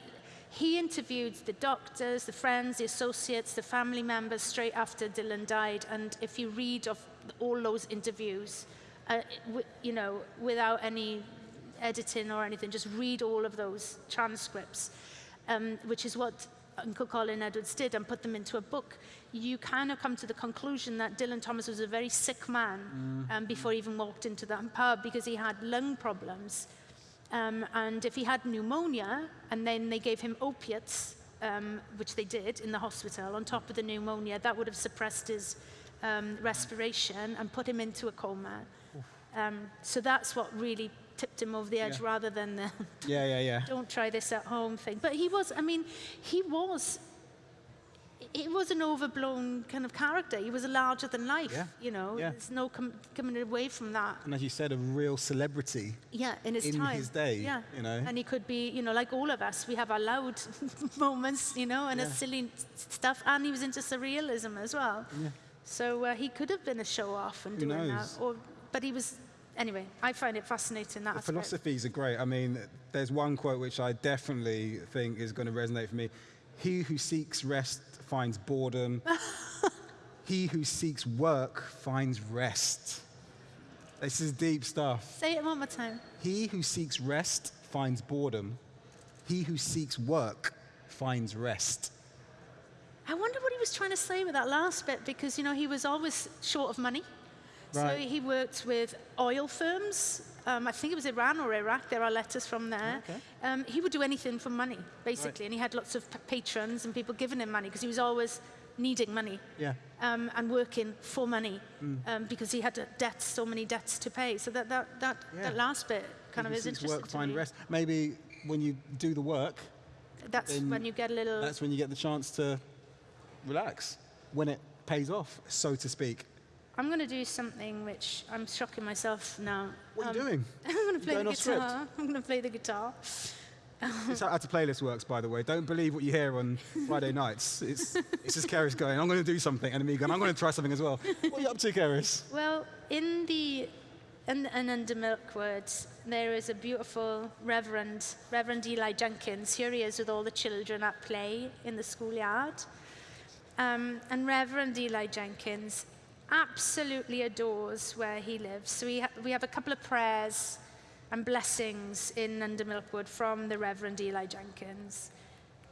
he interviewed the doctors, the friends, the associates, the family members straight after Dylan died. And if you read of all those interviews, uh, w- you know, without any editing or anything, just read all of those transcripts, um, which is what Uncle Colin Edwards did and put them into a book. You kind of come to the conclusion that Dylan Thomas was a very sick man um, before he even walked into that pub because he had lung problems. Um, and if he had pneumonia and then they gave him opiates, um, which they did in the hospital, on top of the pneumonia, that would have suppressed his um, respiration and put him into a coma. Um, so that's what really tipped him over the edge Yeah. rather than the yeah, yeah, yeah. [laughs] don't try this at home thing. But he was, I mean, he was, he was an overblown kind of character. He was a larger than life, Yeah. you know. Yeah. There's no com- coming away from that. And as you said, a real celebrity. Yeah, in his In time. his day, Yeah. you know. And he could be, you know, like all of us, we have our loud [laughs] moments, you know, and Yeah. silly stuff. And he was into surrealism as well. Yeah. So uh, he could have been a show off and Who doing knows? that. Or, but he was, anyway, I find it fascinating that The aspect. philosophies are great. I mean, there's one quote which I definitely think is going to resonate for me. He who seeks rest finds boredom. [laughs] he who seeks work finds rest. This is deep stuff. Say it one more time. He who seeks rest finds boredom. He who seeks work finds rest. I wonder what he was trying to say with that last bit because, you know, he was always short of money. So he worked with oil firms. Um, I think it was Iran or Iraq. There are letters from there. Okay. Um, he would do anything for money, basically. And he had lots of patrons and people giving him money because he was always needing money Yeah. um, and working for money um, because he had debts, so many debts to pay. So that, that, that, Yeah. that last bit kind of is interesting work find me. rest. Maybe when you do the work, That's when you get a little... that's when you get the chance to relax. When it pays off, so to speak. I'm going to do something which I'm shocking myself now. What are Um, you doing? [laughs] I'm going to play the guitar. [laughs] I'm going to play the guitar. It's how to playlist works, by the way. Don't believe what you hear on [laughs] Friday nights. It's, it's just Cerys going, I'm going to do something, and me going, I'm going to try something as well. What are you up to, Cerys? Well, in the in, and under Milkwood, there is a beautiful Reverend Reverend Eli Jenkins. Here he is with all the children at play in the schoolyard. Um, and Reverend Eli Jenkins absolutely adores where he lives. So we, ha- we have a couple of prayers and blessings in Under Milkwood from the Reverend Eli Jenkins.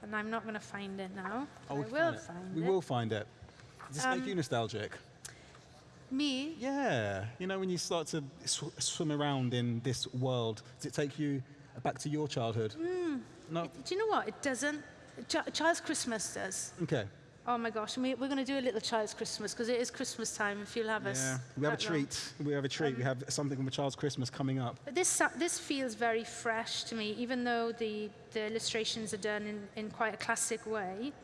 And I'm not going to find it now. I we will find it. find We it. will find it. Does this make Um, you nostalgic? Me? Yeah. You know, when you start to sw- swim around in this world, does it take you back to your childhood? Hmm. No? Do you know what? It doesn't. Ch- Child's Christmas does. Okay. Oh my gosh, and we, we're going to do a little Child's Christmas because it is Christmas time if you'll have us. Yeah. We have a that long. treat. We have a treat. Um, we have something from a child's Christmas coming up. But this, this feels very fresh to me, even though the, the illustrations are done in, in quite a classic way.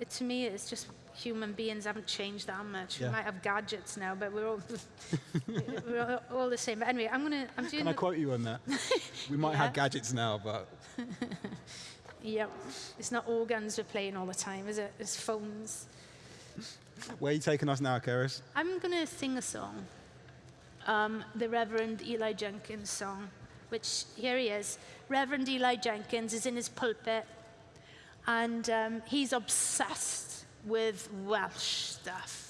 It, to me, it's just human beings haven't changed that much. Yeah. We might have gadgets now, but we're all, [laughs] we're all, the same. But anyway, I'm going to, I'm doing Can I quote you on that? [laughs] We might Yeah. have gadgets now, but [laughs] Yep. It's not organs we're playing all the time, is it? It's phones. where are you taking us now, Cerys? I'm going to sing a song, um, the Reverend Eli Jenkins song, which here he is. Reverend Eli Jenkins is in his pulpit, and um, he's obsessed with Welsh stuff.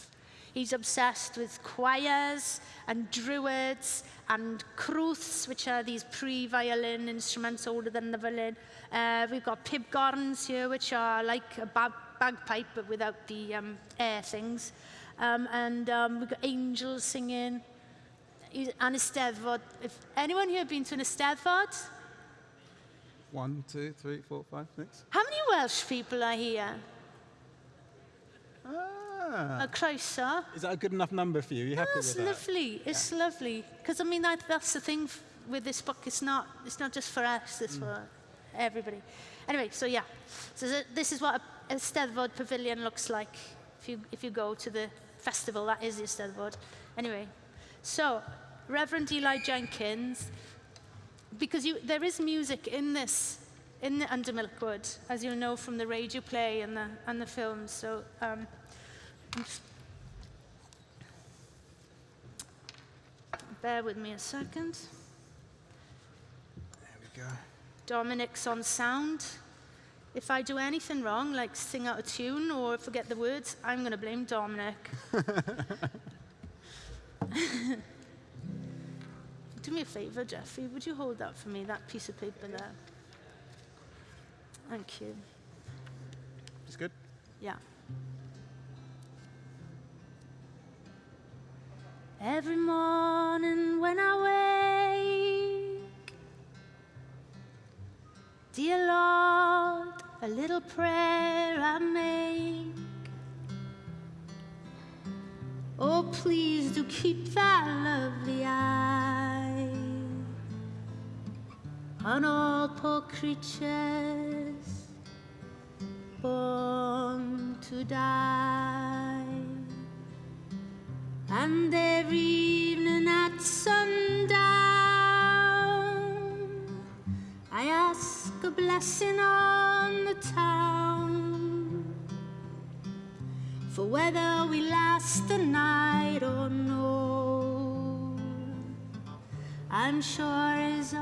He's obsessed with choirs and druids and crwths, which are these pre-violin instruments older than the violin. Uh, we've got pibgorns here, which are like a bag bagpipe, but without the um, air things. Um, and um, we've got angels singing. And Eisteddfod. If anyone here been to an Eisteddfod? One, two, three, four, five, six. How many Welsh people are here? Ah. A croeso. Is that a good enough number for you? You happy That's with that? lovely. It's lovely. Because I mean, that, that's the thing f- with this book. It's not. It's not just for us. It's for everybody. Anyway, so yeah. So th- this is what a, a Steddfod pavilion looks like. If you if you go to the festival, that is the Steddfod. Anyway, so Reverend Eli Jenkins, because you, there is music in this. In the Under Milkwood, as you know from the radio play and the and the films, so um, Bear with me a second. There we go. Dominic's on sound. If I do anything wrong, like sing out a tune or forget the words, I'm going to blame Dominic. [laughs] do me a favor, Jeffrey. Would you hold that for me, that piece of paper there? Thank you. It's good. Yeah. Every morning when I wake, dear Lord, a little prayer I make. Oh, please do keep that lovely eye on all poor creatures blessing on the town for whether we last the night or no. I'm sure as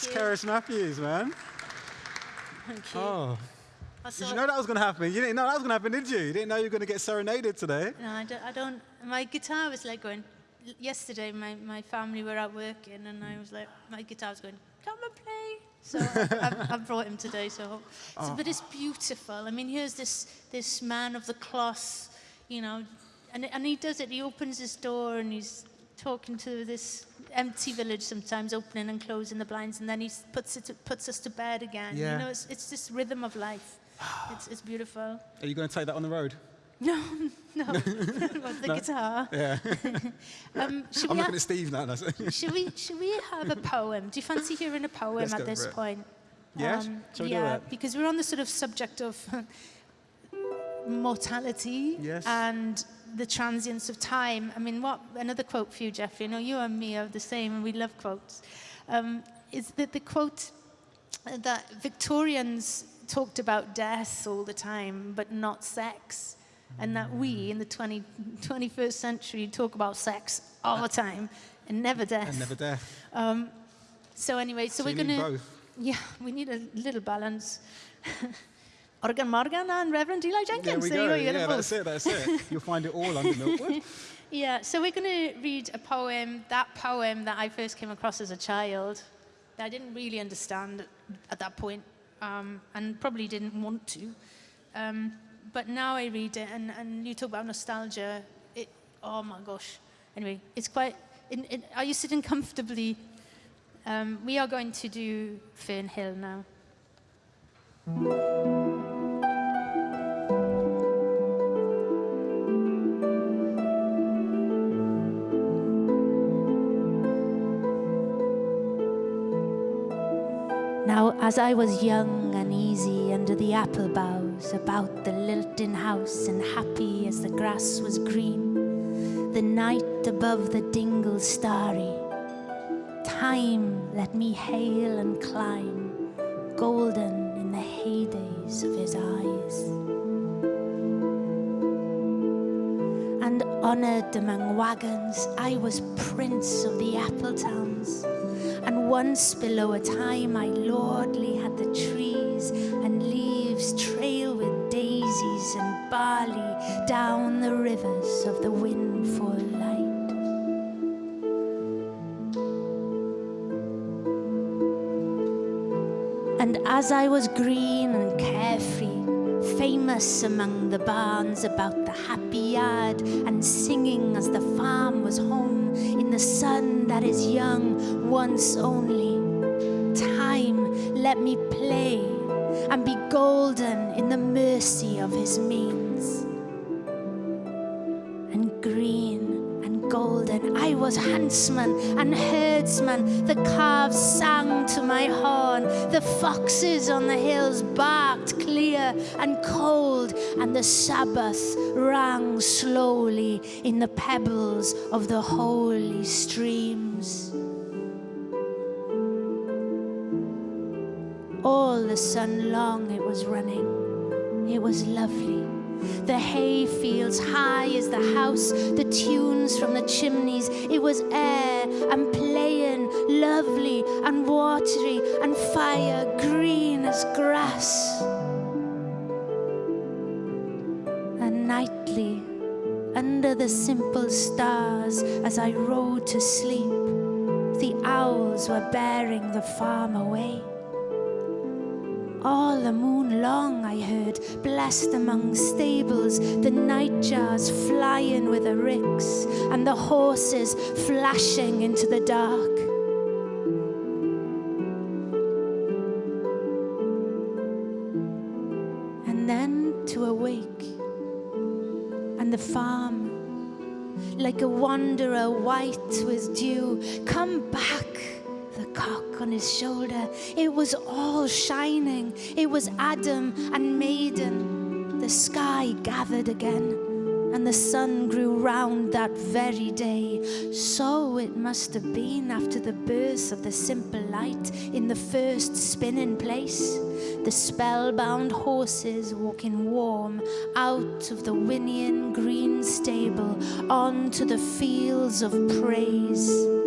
That's you. Cerys Matthews, man. Thank you. Oh. I Did you know that was going to happen? You didn't know that was going to happen, did you? You didn't know you were going to get serenaded today. No, I don't, I don't. My guitar was like going. Yesterday, my, my family were out working, and I was like, my guitar was going, come and play. So [laughs] I, I've brought him today. So, so, but it's oh. beautiful. I mean, here's this this man of the cloth, you know, and and he does it. He opens his door and he's talking to this empty village sometimes, opening and closing the blinds, and then he puts it puts us to bed again. Yeah. You know, it's it's this rhythm of life. [sighs] It's it's beautiful. Are you going to take that on the road? [laughs] No, no, [laughs] what, the guitar. Yeah. [laughs] Um, should, I'm we looking ha- at Steve now. should we should we have a poem? Do you fancy hearing a poem Let's at this for it. point? Um, Yes? Shall we do yeah, because we're on the sort of subject of mortality Yes. and the transience of time. I mean, what another quote for you, Jeffrey? I know you and me are the same, and we love quotes. Um, is that the quote that Victorians talked about death all the time, but not sex, and that we in the 20, 21st century talk about sex all the time and never death. and never death. Um, so anyway, so, So we're gonna. Yeah, we need a little balance. [laughs] Organ Morgan and Reverend Eli Jenkins. There we go. So yeah, that's it, that's it. You'll find it all under Milkwood. [laughs] Yeah, so we're going to read a poem, that poem that I first came across as a child, that I didn't really understand at that point, um, and probably didn't want to. Um, but now I read it, and, and you talk about nostalgia. It, oh my gosh. Anyway, it's quite. In, in, are you sitting comfortably? Um, we are going to do Fern Hill now. As I was young and easy under the apple boughs, about the lilting house, and happy as the grass was green, the night above the dingle starry, time let me hail and climb, golden in the heydays of his eyes. And honoured among wagons, I was prince of the apple towns. And once below a time I lordly had the trees and leaves trail with daisies and barley down the rivers of the windfall light. And as I was green and carefree, famous among the barns about the happy yard, and singing as the farm was home in the sun that is young once only, time let me play and be golden in the mercy of his means. Was huntsman and herdsman. The calves sang to my horn. The foxes on the hills barked clear and cold, and the Sabbath rang slowly in the pebbles of the holy streams. All the sun long it was running. It was lovely. The hay fields high as the house, the tunes from the chimneys. It was air and playing, lovely and watery, and fire green as grass. And nightly, under the simple stars, as I rode to sleep, the owls were bearing the farm away. All the moon long I heard, blessed among stables, the nightjars flying with the ricks, and the horses flashing into the dark. And then to awake, and the farm, like a wanderer white with dew, come back cock on his shoulder. It was all shining. It was Adam and maiden. The sky gathered again, and the sun grew round that very day. So it must have been after the birth of the simple light in the first spinning place. The spellbound horses walking warm out of the whinnying green stable onto the fields of praise.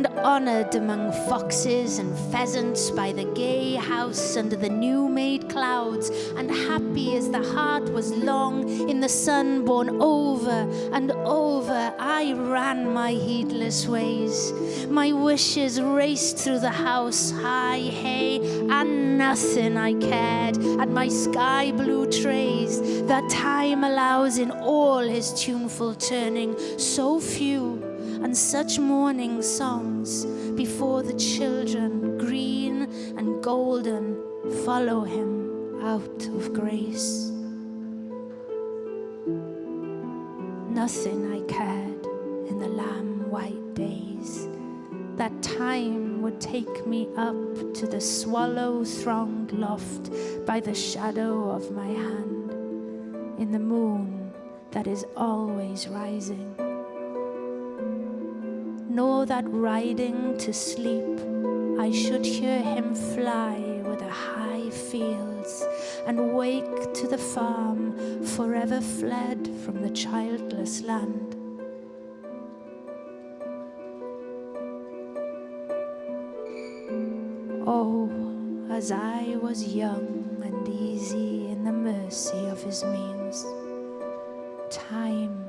And honoured among foxes and pheasants by the gay house under the new made clouds, and happy as the heart was long in the sun born over and over, I ran my heedless ways. My wishes raced through the house, high hay, and nothing I cared, and my sky blue trays that time allows in all his tuneful turning, so few and such morning songs before the children, green and golden, follow him out of grace. Nothing I cared in the lamb white days. That time would take me up to the swallow thronged loft by the shadow of my hand, in the moon that is always rising nor that riding to sleep I should hear him fly with the high fields and wake to the farm forever fled from the childless land. Oh, as I was young and easy in the mercy of his means, time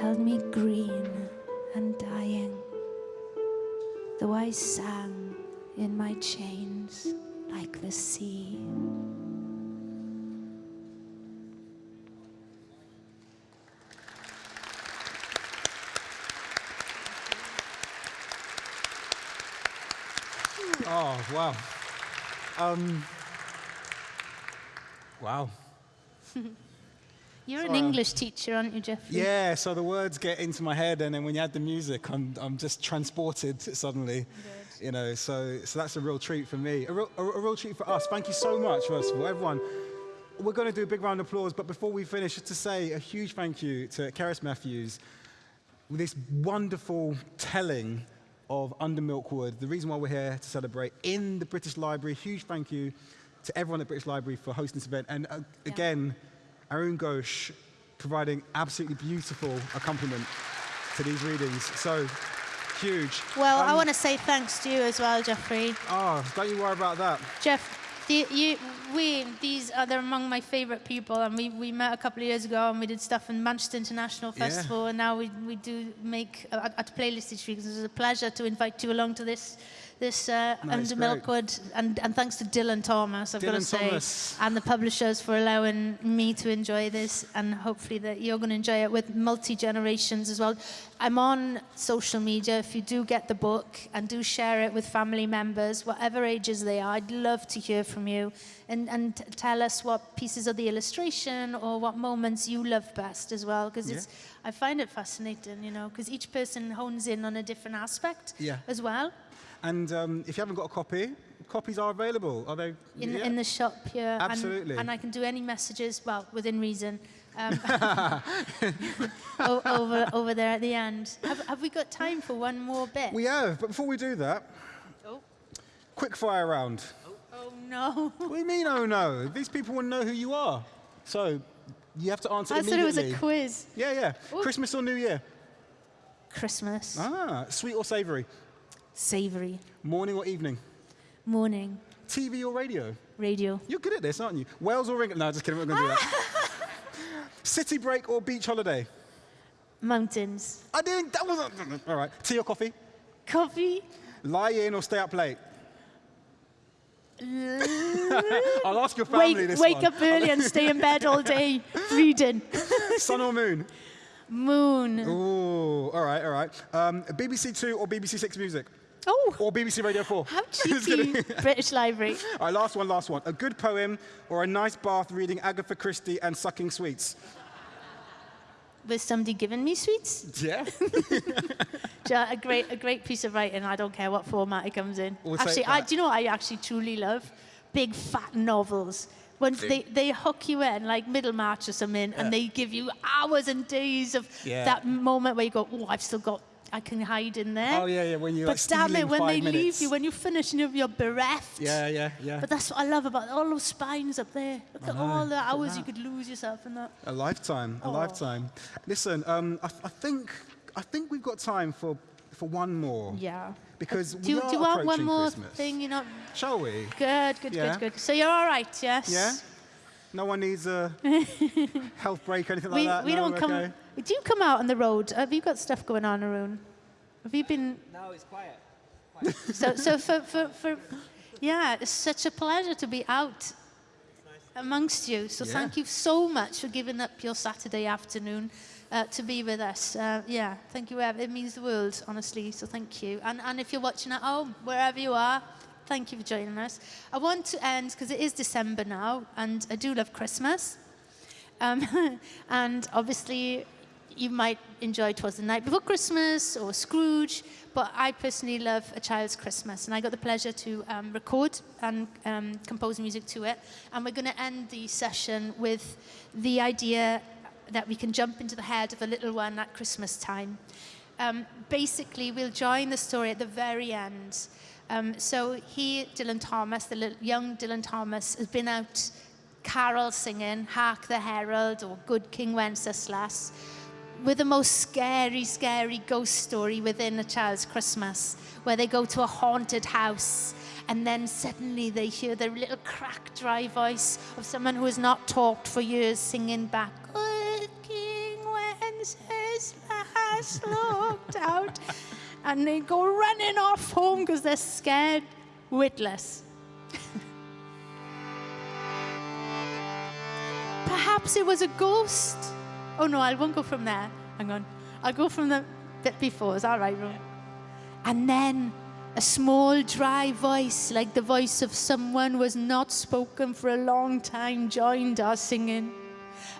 held me green and dying, though I sang in my chains like the sea. Oh, wow. Um, wow. [laughs] You're an um, English teacher, aren't you, Jeffrey? Yeah, so the words get into my head, and then when you add the music, I'm, I'm just transported suddenly. You know, so, so that's a real treat for me. A real, a, a real treat for us. Thank you so much, first of all, everyone. We're going to do a big round of applause, but before we finish, just to say a huge thank you to Cerys Matthews with this wonderful telling of Under Milkwood, the reason why we're here to celebrate in the British Library. Huge thank you to everyone at British Library for hosting this event. And uh, Yeah. again, Arun Ghosh providing absolutely beautiful accompaniment to these readings. So huge. Well, I Um, want to say thanks to you as well, Jeffrey. Oh, don't you worry about that. Jeff, the, you, we, these are they're among my favourite people, and we, we met a couple of years ago, and we did stuff in Manchester International Yeah. Festival, and now we, we do make uh, at, at Playlist each week. It's a pleasure to invite you along to this this uh, No, under. Milkwood, and, and thanks to Dylan Thomas, I've got to say, Thomas. and the publishers for allowing me to enjoy this, and hopefully that you're going to enjoy it with multi generations as well. I'm on social media. If you do get the book and do share it with family members, whatever ages they are, I'd love to hear from you and, and t- tell us what pieces of the illustration or what moments you love best as well, because it's I find it fascinating, you know, because each person hones in on a different aspect Yeah. as well. And um, if you haven't got a copy, copies are available. Are they? in, yeah. in the shop and- Absolutely. And, I can do any messages, well, within reason, um, [laughs] [laughs] over, over there at the end. Have, have we got time for one more bit? we have, but before we do that, oh. quick fire round. oh, no. What do you mean, oh no? These people want to know who you are. So you have to answer I thought it was a quiz. yeah, yeah. Ooh. Christmas or New Year? Christmas. Ah, sweet or savory? Savoury. Morning or evening? Morning. TV or radio? Radio. You're good at this, aren't you? Wales or England? No, just kidding. We're not going to do that. [laughs] City break or beach holiday? Mountains. I didn't. That wasn't. All right. Tea or coffee? Coffee. Lie in or stay up late? [laughs] I'll ask your family Wake, this wake one. up early and stay in bed all day [laughs] reading. Sun or moon? Moon. Ooh, all right, all right. Um, BBC Two or BBC Six Music? Oh, Or BBC Radio 4? how [laughs] cheeky. British Library. All right, last one, last one. A good poem or a nice bath reading Agatha Christie and sucking sweets? Was somebody giving me sweets? Yeah. [laughs] A great, a great piece of writing. I don't care what format it comes in. We'll actually, I, do you know what I actually truly love? Big fat novels. When they, they hook you in, like Middlemarch or something, and they give you hours and days of Yeah. that moment where you go, oh, I've still got, I can hide in there. Oh, yeah, yeah, when you're, but like, damn it, when they leave you, when you finish and you're- you're bereft. Yeah, yeah, yeah. But that's what I love about all those spines up there. Look at know, all the hours you could lose yourself in that. A lifetime, a Oh. lifetime. Listen, um, I, I think I think we've got time for for one more. Yeah. Because Do you, we are do you want one more Christmas. thing? You're not Shall we? good, good, Yeah. good, good. So you're all right, yes? Yeah. No one needs a [laughs] health break or anything we, like that. we no? don't We're come. Okay? Do you come out on the road? Have you got stuff going on, Arun? Have you been? No, it's quiet. So, so for, for, for, yeah, it's such a pleasure to be out amongst you. So Yeah. thank you so much for giving up your Saturday afternoon uh, to be with us. Uh, yeah, thank you. Ev. It means the world, honestly. So thank you. And, and if you're watching at home, wherever you are, thank you for joining us. I want to end because it is December now, and I do love Christmas. Um, [laughs] and obviously, you might enjoy Twas the Night Before Christmas or Scrooge, but I personally love A Child's Christmas, and I got the pleasure to um, record and um, compose music to it. And we're going to end the session with the idea that we can jump into the head of a little one at Christmas time. Um, basically, we'll join the story at the very end. Um, so he, Dylan Thomas, the young Dylan Thomas, has been out carol singing, Hark the Herald or Good King Wenceslas, with the most scary, scary ghost story within a child's Christmas, where they go to a haunted house and then suddenly they hear the little cracked, dry voice of someone who has not talked for years singing back, Good King Wenceslas looked out. And they go running off home because they're scared witless. [laughs] Perhaps it was a ghost. Oh no, I won't go from there. Hang on. I'll go from the bit before. Is that right, Ron? And then a small, dry voice, like the voice of someone who has not spoken for a long time, joined our singing.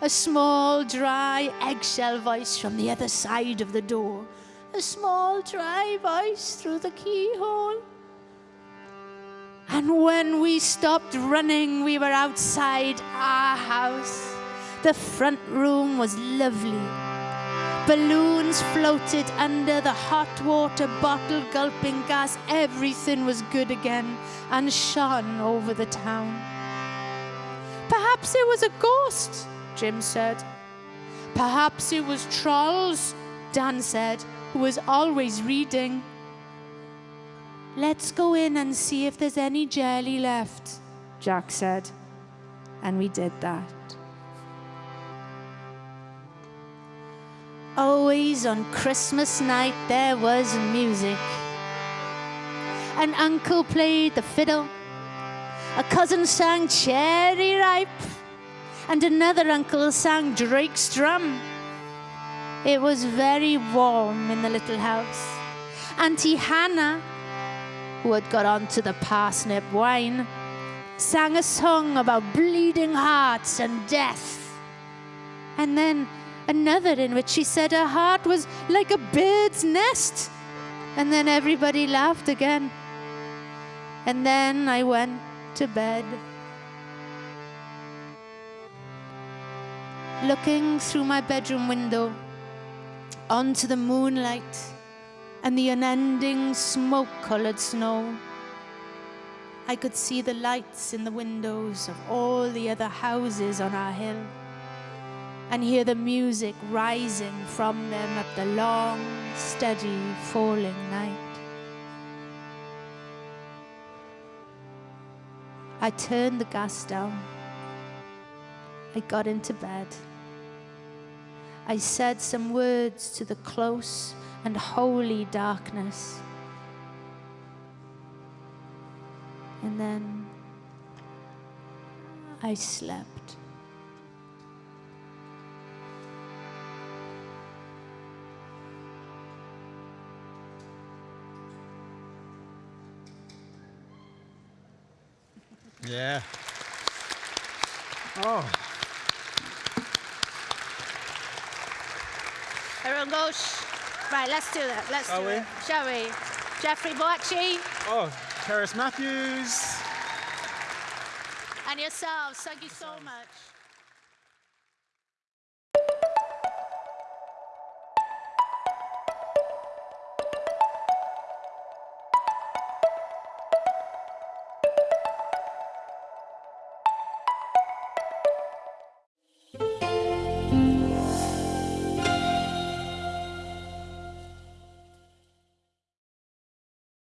A small, dry, eggshell voice from the other side of the door. A small, dry voice through the keyhole. And when we stopped running, we were outside our house. The front room was lovely. Balloons floated under the hot water bottle gulping gas. Everything was good again and shone over the town. Perhaps it was a ghost, Jim said. Perhaps it was trolls, Dan said, who was always reading. Let's go in and see if there's any jelly left, Jack said. And we did that. Always on Christmas night there was music. An uncle played the fiddle. A cousin sang Cherry Ripe. And another uncle sang Drake's Drum. It was very warm in the little house. Auntie Hannah, who had got onto the parsnip wine, sang a song about bleeding hearts and death. And then another in which she said her heart was like a bird's nest. And then everybody laughed again. And then I went to bed. Looking through my bedroom window onto the moonlight and the unending smoke colored snow. I could see the lights in the windows of all the other houses on our hill and hear the music rising from them at the long, steady, falling night. I turned the gas down. I got into bed. I said some words to the close and holy darkness. And then I slept. Yeah. Oh, Everyone goes. Right, let's do that. Let's Shall do we? it. Shall we? Jeffrey Boakye oh, Cerys Matthews. and yourselves, thank you so much.